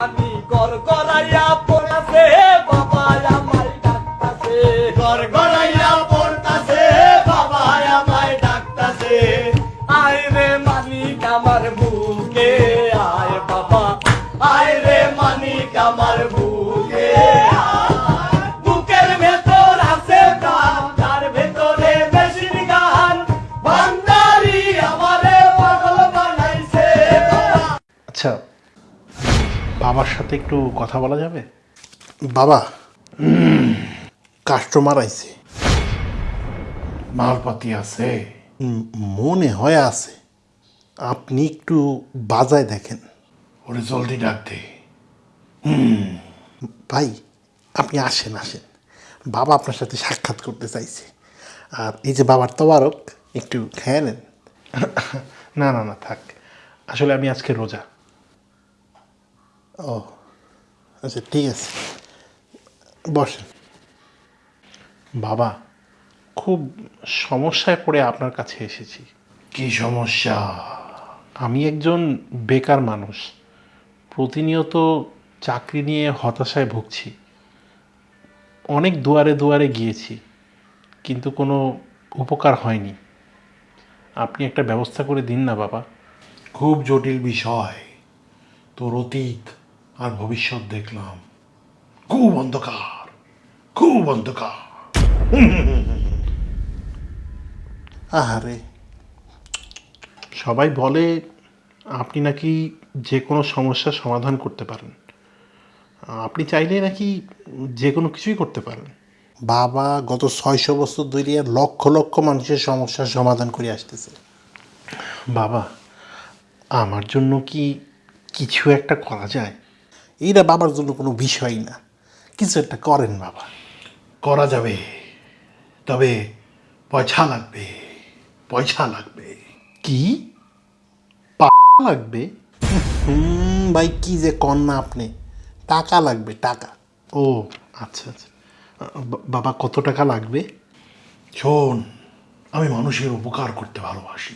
আমি গর গড়াইয়া পড়াছে বাবা, আমায় ডাকতাছে। গর গড়াইয়া পড়তাছে, বাবা, আমায় ডাকতাছে। আয় রে মালিক আমার বুকে। বাবার সাথে একটু কথা বলা যাবে? বাবা। কাস্টমার আইছে। মালপাতি আছে। মনে হয় আছে। আপনি একটু বাজায় দেখেন। ওরে জলদি ডাক দে। ভাই আপনি আসেন আসেন। বাবা আপনার সাথে সাক্ষাৎ করতে চাইছে। আর এই যে বাবার তবারক একটু খেয়ে নেন। না না না থাক। আসলে আমি আজকে রোজা। ও আচ্ছা ঠিক আছে বসেন। বাবা খুব সমস্যায় পড়ে আপনার কাছে এসেছি। কি সমস্যা? আমি একজন বেকার মানুষ। প্রতিনিয়ত চাকরি নিয়ে হতাশায় ভুগছি। অনেক দুয়ারে দুয়ারে গিয়েছি কিন্তু কোনো উপকার হয়নি। আপনি একটা ব্যবস্থা করে দিন না বাবা। খুব জটিল বিষয়। তোর অতীত আর ভবিষ্যৎ দেখলাম। খুব অন্ধকার খুব অন্ধকার। আহারে। সবাই বলে আপনি নাকি যে কোনো সমস্যার সমাধান করতে পারেন। আপনি চাইলে নাকি যে কোনো কিছুই করতে পারেন। বাবা গত ছয়শো বছর ধরে লক্ষ লক্ষ মানুষের সমস্যার সমাধান করে আসতেছে। বাবা আমার জন্য কি কিছু একটা করা যায়? এইটা বাবার জন্য কোনো বিষয় না। কিছু একটা করেন বাবা। করা যাবে তবে পয়সা লাগবে পয়সা লাগবে। কি? পা লাগবে? হুম ভাই কি যে কন না আপনি। টাকা লাগবে টাকা। ও আচ্ছা আচ্ছা। বাবা কত টাকা লাগবে? শোন আমি মানুষের উপকার করতে ভালোবাসি।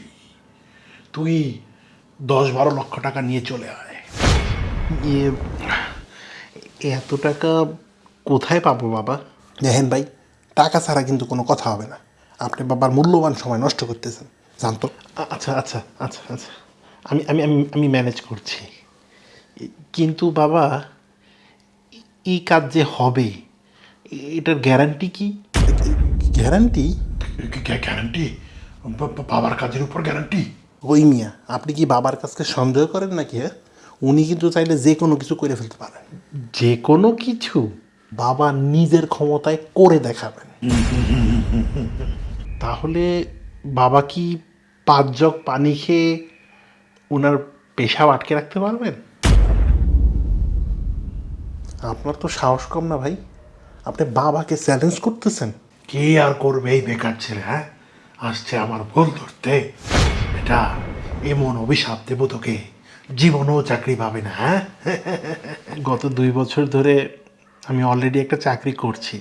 তুই দশ বারো লক্ষ টাকা নিয়ে চলে আয়। এত টাকা কোথায় পাবো বাবা? দেখেন ভাই টাকা ছাড়া কিন্তু কোনো কথা হবে না। আপনি বাবার মূল্যবান সময় নষ্ট করতেছেন। জানতো? আচ্ছা আচ্ছা আচ্ছা আচ্ছা। আমি আমি আমি আমি ম্যানেজ করছি। কিন্তু বাবা এই কাজ যে হবে এটার গ্যারান্টি কি? গ্যারান্টি গ্যারান্টি বাবার কাজের উপর গ্যারান্টি ওই মিয়া আপনি কি বাবার কাছকে সন্দেহ করেন নাকি হ্যাঁ? উনি কিন্তু চাইলে যে কোনো কিছু করে ফেলতে পারেন। যে কোনো কিছু? বাবা নিজের ক্ষমতায় করে দেখাবেন। তাহলে বাবা কি পাঁচ জগ পানি খেয়ে ওনার পেশাব আটকে রাখতে পারবেন? আপনার তো সাহস কম না ভাই। আপনি বাবাকে চ্যালেঞ্জ করতেছেন। কে আর করবে এই বেকার ছেলে হ্যাঁ? আসছে আমার ভুল ধরতে। এটা এমন অভিশাপ দেবো তোকে। জীবনও চাকরি পাবে না হ্যাঁ? গত দুই বছর ধরে আমি অলরেডি একটা চাকরি করছি।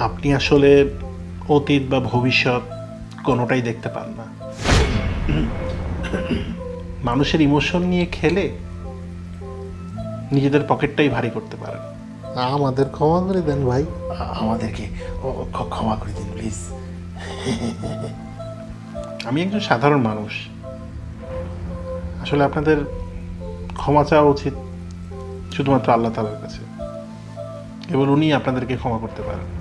আপনি আসলে অতীত বা ভবিষ্যৎ কোনোটাই দেখতে পান না। মানুষের ইমোশন নিয়ে খেলে নিজেদের পকেটটাই ভারী করতে পারেন। আমাদের ক্ষমা করে দেন ভাই। আমাদেরকে ক্ষমা করে দিন প্লিজ আমি একজন সাধারণ মানুষ। আসলে আপনাদের ক্ষমা চাওয়া উচিত শুধুমাত্র আল্লাহ তালার কাছে। কেবল উনি আপনাদেরকে ক্ষমা করতে পারেন।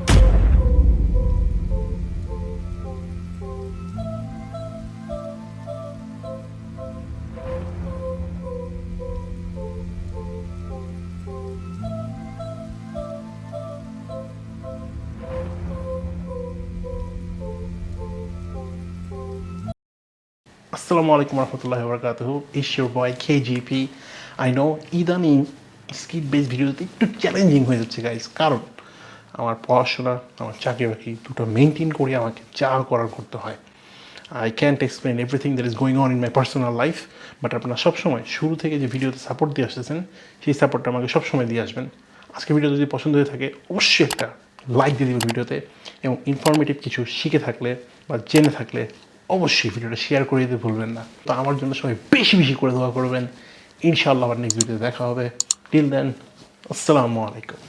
আসসালামু আলাইকুম রহমতুল্লাহ বরকাতহ is your boy K G P I know skit base ভিডিওতে একটু চ্যালেঞ্জিং হয়ে যাচ্ছে গাইজ কারণ আমার পড়াশোনা, আমার চাকরি বাকরি দুটো মেনটেন করে আমাকে যা করার করতে হয়। I can't explain everything that is going on in my personal life but আপনারা সবসময় শুরু থেকে যে ভিডিওতে সাপোর্ট দিয়ে আসতেছেন, সেই সাপোর্টটা আমাকে সবসময় দিয়ে আসবেন। আজকে ভিডিও যদি পছন্দ হয়ে থাকে, অবশ্যই একটা লাইক দিয়ে দেবেন ভিডিওতে এবং ইনফরমেটিভ কিছু শিখে থাকলে বা জেনে থাকলে অবশ্যই ভিডিওটা শেয়ার করে দিতে ভুলবেন না। তো আমার জন্য সবাই বেশি বেশি করে দোয়া করবেন। ইনশাআল্লাহ আবার নেক্সট ভিডিও দেখা হবে। টিল দেন আসসালামু আলাইকুম।